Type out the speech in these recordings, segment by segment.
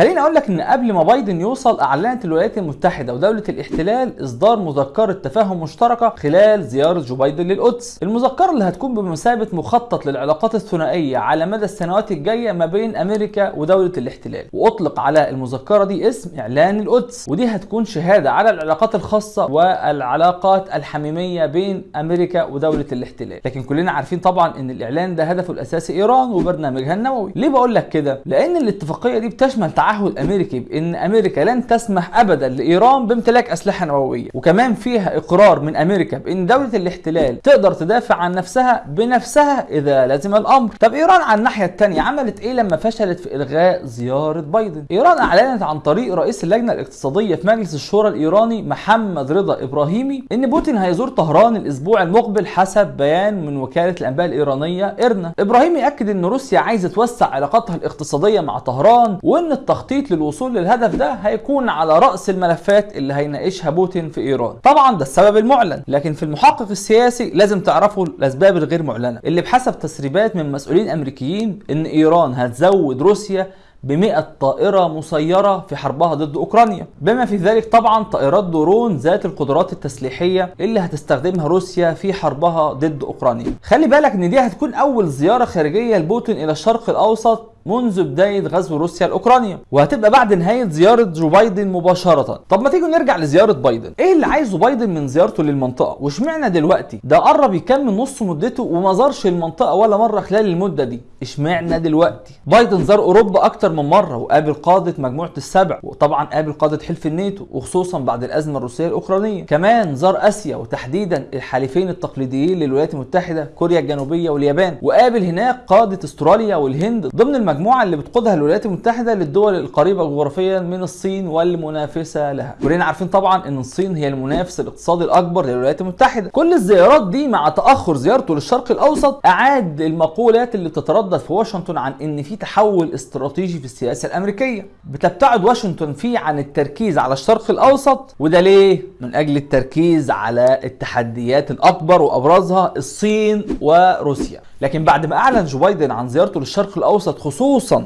خليني أقول لك إن قبل ما بايدن يوصل أعلنت الولايات المتحدة ودولة الاحتلال إصدار مذكرة تفاهم مشتركة خلال زيارة جو بايدن للقدس. المذكرة اللي هتكون بمثابة مخطط للعلاقات الثنائية على مدى السنوات الجاية ما بين أمريكا ودولة الاحتلال. وأطلق على المذكرة دي اسم إعلان القدس. ودي هتكون شهادة على العلاقات الخاصة والعلاقات الحميمية بين أمريكا ودولة الاحتلال. لكن كلنا عارفين طبعا إن الإعلان ده هدفه الأساسي إيران وبرنامجها النووي. ليه بقول لك كده؟ لأن الاتفاقية دي بتشمل تعهد امريكي بإن أمريكا لن تسمح ابدا لإيران بامتلاك أسلحة نووية. وكمان فيها إقرار من أمريكا بإن دولة الاحتلال تقدر تدافع عن نفسها بنفسها إذا لزم الأمر. طب إيران على الناحية الثانية عملت إيه لما فشلت في إلغاء زيارة بايدن؟ إيران أعلنت عن طريق رئيس اللجنة الاقتصادية في مجلس الشورى الإيراني محمد رضا إبراهيمي إن بوتين هيزور طهران الأسبوع المقبل حسب بيان من وكالة الأنباء الإيرانية ايرنا ابراهيمي اكد إن روسيا عايزة توسع علاقاتها الاقتصادية مع طهران وإن التخطيط للوصول للهدف ده هيكون على رأس الملفات اللي هيناقشها بوتين في إيران. طبعا ده السبب المعلن لكن في المحقق السياسي لازم تعرفوا الأسباب الغير معلنة اللي بحسب تسريبات من مسؤولين أمريكيين إن إيران هتزود روسيا ب 100 طائرة مسيرة في حربها ضد أوكرانيا. بما في ذلك طبعا طائرات درون ذات القدرات التسليحية اللي هتستخدمها روسيا في حربها ضد أوكرانيا. خلي بالك إن دي هتكون أول زيارة خارجية لبوتين إلى الشرق الأوسط منذ بداية غزو روسيا لأوكرانيا وهتبقى بعد نهاية زيارة جو بايدن مباشرة. طب ما تيجوا نرجع لزيارة بايدن. إيه اللي عايزه بايدن من زيارته للمنطقة؟ واشمعنى دلوقتي؟ ده قرب يكمل نص مدته وما زارش المنطقة ولا مرة خلال المدة دي. اشمعنى دلوقتي؟ بايدن زار أوروبا أكتر من مرة وقابل قادة مجموعة السبع وطبعا قابل قادة حلف الناتو وخصوصا بعد الأزمة الروسية الأوكرانية. كمان زار آسيا وتحديدا الحليفين التقليديين للولايات المتحدة كوريا الجنوبية واليابان. وقابل هناك قادة استراليا والهند ضمن المجموعة اللي بتقودها الولايات المتحدة للدول القريبة جغرافيا من الصين والمنافسة لها. كلنا عارفين طبعا إن الصين هي المنافس الاقتصادي الأكبر للولايات المتحدة. كل الزيارات دي مع تأخر زيارته للشرق الأوسط أعاد المقولات اللي بتتردد في واشنطن عن إن في تحول استراتيجي في السياسة الأمريكية. بتبتعد واشنطن فيه عن التركيز على الشرق الأوسط وده ليه؟ من أجل التركيز على التحديات الأكبر وأبرزها الصين وروسيا. لكن بعد ما أعلن جو بايدن عن زيارته للشرق الأوسط خصوصا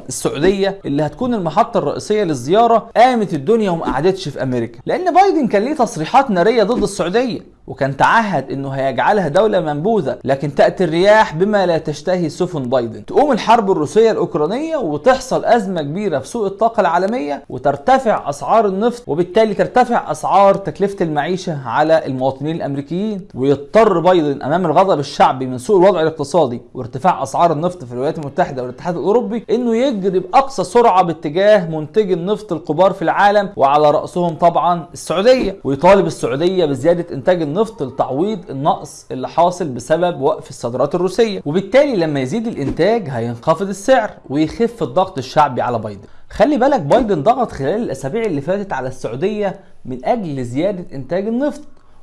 السعودية اللي هتكون المحطة الرئيسية للزيارة قامت الدنيا وما قعدتش في أمريكا. لأن بايدن كان ليه تصريحات نارية ضد السعودية. وكان تعهد إنه هيجعلها دولة منبوذة لكن تأتي الرياح بما لا تشتهي سفن بايدن. تقوم الحرب الروسية الأوكرانية وتحصل أزمة كبيرة في سوق الطاقة العالمية وترتفع أسعار النفط وبالتالي ترتفع أسعار تكلفة المعيشة على المواطنين الأمريكيين. ويضطر بايدن أمام الغضب الشعبي من سوء الوضع الاقتصادي وارتفاع أسعار النفط في الولايات المتحدة والاتحاد الأوروبي إنه يجري بأقصى سرعة باتجاه منتجي النفط الكبار في العالم وعلى رأسهم طبعا السعودية. ويطالب السعودية بزيادة إنتاج النفط لتعويض النقص اللي حاصل بسبب وقف الصادرات الروسية. وبالتالي لما يزيد الإنتاج هينخفض السعر ويخف الضغط الشعبي على بايدن. خلي بالك بايدن ضغط خلال الأسابيع اللي فاتت على السعودية من أجل زيادة إنتاج النفط.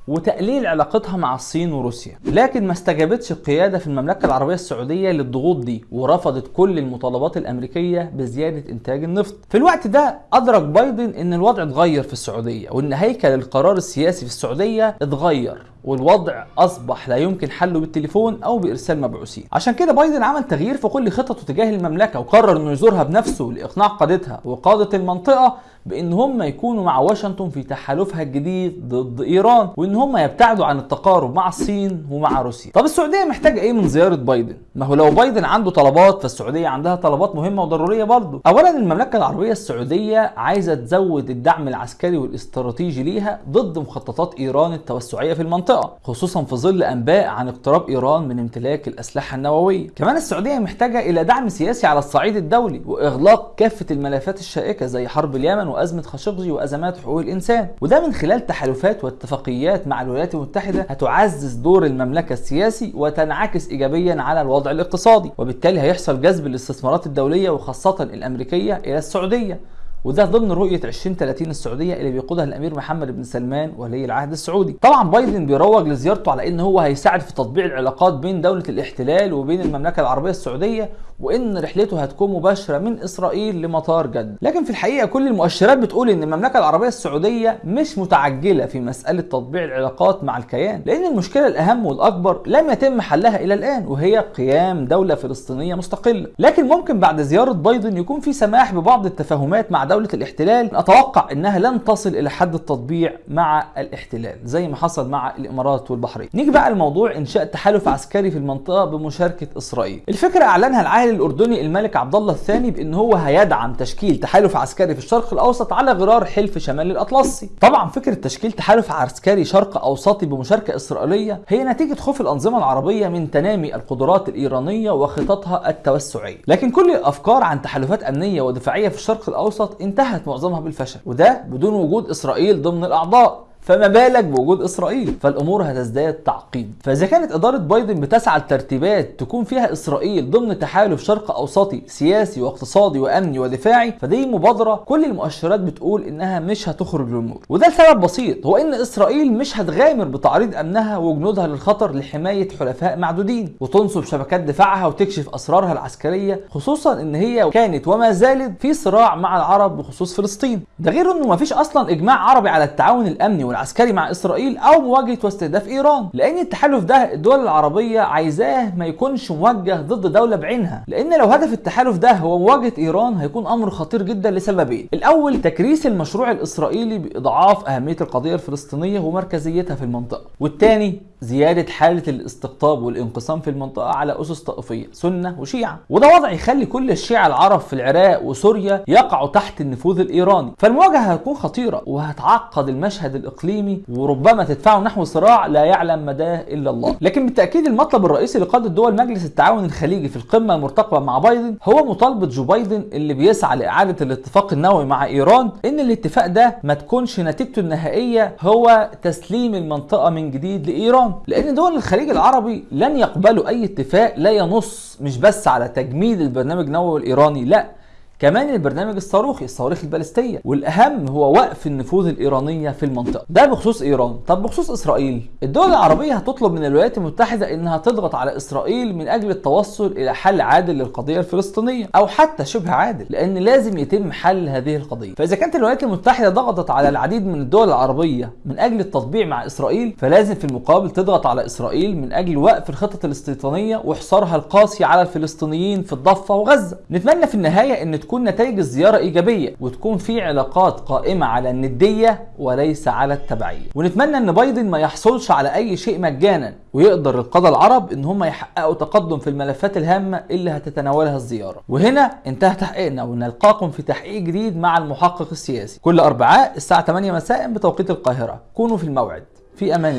وتقليل علاقتها مع الصين وروسيا. لكن ما استجابتش القيادة في المملكة العربية السعودية للضغوط دي ورفضت كل المطالبات الأمريكية بزيادة إنتاج النفط. في الوقت ده أدرك بايدن أن الوضع اتغير في السعودية وأن هيكل القرار السياسي في السعودية اتغير. والوضع أصبح لا يمكن حله بالتليفون أو بإرسال مبعوثين. عشان كده بايدن عمل تغيير في كل خططه تجاه المملكة وقرر إنه يزورها بنفسه لإقناع قادتها وقادة المنطقة بإن هم يكونوا مع واشنطن في تحالفها الجديد ضد إيران وإن هم يبتعدوا عن التقارب مع الصين ومع روسيا. طب السعودية محتاجة إيه من زيارة بايدن؟ ما هو لو بايدن عنده طلبات فالسعودية عندها طلبات مهمة وضرورية برضه. اولا المملكة العربية السعودية عايزة تزود الدعم العسكري والاستراتيجي ليها ضد مخططات إيران التوسعية في المنطقة. خصوصا في ظل أنباء عن اقتراب إيران من امتلاك الأسلحة النووية. كمان السعودية محتاجة إلى دعم سياسي على الصعيد الدولي وإغلاق كافة الملفات الشائكة زي حرب اليمن وأزمة خاشقجي وأزمات حقوق الإنسان. وده من خلال تحالفات واتفاقيات مع الولايات المتحدة هتعزز دور المملكة السياسي وتنعكس ايجابيا على الوضع الاقتصادي وبالتالي هيحصل جذب الاستثمارات الدولية وخاصة الأمريكية إلى السعودية. وده ضمن رؤية 2030 السعودية اللي بيقودها الأمير محمد بن سلمان ولي العهد السعودي. طبعا بايدن بيروج لزيارته على إن هو هيساعد في تطبيع العلاقات بين دولة الاحتلال وبين المملكة العربية السعودية وإن رحلته هتكون مباشرة من إسرائيل لمطار جدة. لكن في الحقيقة كل المؤشرات بتقول إن المملكة العربية السعودية مش متعجلة في مسألة تطبيع العلاقات مع الكيان، لأن المشكلة الأهم والأكبر لم يتم حلها إلى الآن وهي قيام دولة فلسطينية مستقلة. لكن ممكن بعد زيارة بايدن يكون في سماح ببعض التفاهمات مع دولة الاحتلال أتوقع إنها لن تصل إلى حد التطبيع مع الاحتلال زي ما حصل مع الإمارات والبحرين. نيجي بقى لموضوع إنشاء تحالف عسكري في المنطقة بمشاركة إسرائيل. الفكرة أعلنها العاهل الأردني الملك عبد الله الثاني بإن هو هيدعم تشكيل تحالف عسكري في الشرق الأوسط على غرار حلف شمال الأطلسي. طبعا فكرة تشكيل تحالف عسكري شرق أوسطي بمشاركة إسرائيلية هي نتيجة خوف الأنظمة العربية من تنامي القدرات الإيرانية وخططها التوسعية. لكن كل الأفكار عن تحالفات أمنية ودفاعية في الشرق الأوسط انتهت معظمها بالفشل وده بدون وجود إسرائيل ضمن الأعضاء. فما بالك بوجود إسرائيل؟ فالأمور هتزداد تعقيد. فإذا كانت إدارة بايدن بتسعى لترتيبات تكون فيها إسرائيل ضمن تحالف شرق أوسطي سياسي واقتصادي وأمني ودفاعي فدي مبادرة كل المؤشرات بتقول إنها مش هتخرج للنور وده لسبب بسيط هو إن إسرائيل مش هتغامر بتعريض أمنها وجنودها للخطر لحماية حلفاء معدودين. وتنصب شبكات دفاعها وتكشف أسرارها العسكرية خصوصا إن هي كانت وما زالت في صراع مع العرب بخصوص فلسطين. ده غير إنه مفيش أصلا إجماع عربي على التعاون الأمني والعسكري مع إسرائيل أو مواجهة واستهداف إيران لأن التحالف ده الدول العربية عايزاه ما يكونش موجه ضد دولة بعينها لأن لو هدف التحالف ده هو مواجهة إيران هيكون أمر خطير جدا لسببين. الأول تكريس المشروع الإسرائيلي بإضعاف أهمية القضية الفلسطينية ومركزيتها في المنطقة والثاني زيادة حالة الاستقطاب والانقسام في المنطقة على أسس طائفية سنة وشيعة. وده وضع يخلي كل الشيعة العرب في العراق وسوريا يقعوا تحت النفوذ الإيراني. فالمواجهة هتكون خطيرة وهتعقد المشهد الإقليمي وربما تدفعه نحو صراع لا يعلم مداه إلا الله. لكن بالتأكيد المطلب الرئيسي لقاده دول مجلس التعاون الخليجي في القمة المرتقبة مع بايدن هو مطالبة جو بايدن اللي بيسعى لإعادة الاتفاق النووي مع إيران إن الاتفاق ده ما تكونش نتيجته النهائية هو تسليم المنطقة من جديد لايران لأن دول الخليج العربي لن يقبلوا أي اتفاق لا ينص مش بس على تجميد البرنامج النووي الايراني لا. كمان البرنامج الصاروخي الصواريخ البالستية والأهم هو وقف النفوذ الإيرانية في المنطقة. ده بخصوص إيران. طب بخصوص إسرائيل. الدول العربية هتطلب من الولايات المتحدة إنها تضغط على إسرائيل من أجل التوصل إلى حل عادل للقضية الفلسطينية أو حتى شبه عادل لأن لازم يتم حل هذه القضية. فإذا كانت الولايات المتحدة ضغطت على العديد من الدول العربية من أجل التطبيع مع إسرائيل فلازم في المقابل تضغط على إسرائيل من أجل وقف الخطط الاستيطانيه وحصارها القاسي على الفلسطينيين في الضفة وغزة. نتمنى في النهاية إن تكون نتائج الزيارة إيجابية وتكون في علاقات قائمة على الندية وليس على التبعية. ونتمنى أن بايدن ما يحصلش على أي شيء مجانا ويقدر القادة العرب أن هم يحققوا تقدم في الملفات الهامة اللي هتتناولها الزيارة. وهنا انتهى تحقيقنا ونلقاكم في تحقيق جديد مع المحقق السياسي. كل أربعاء الساعة 8 مساء بتوقيت القاهرة. كونوا في الموعد. في أمان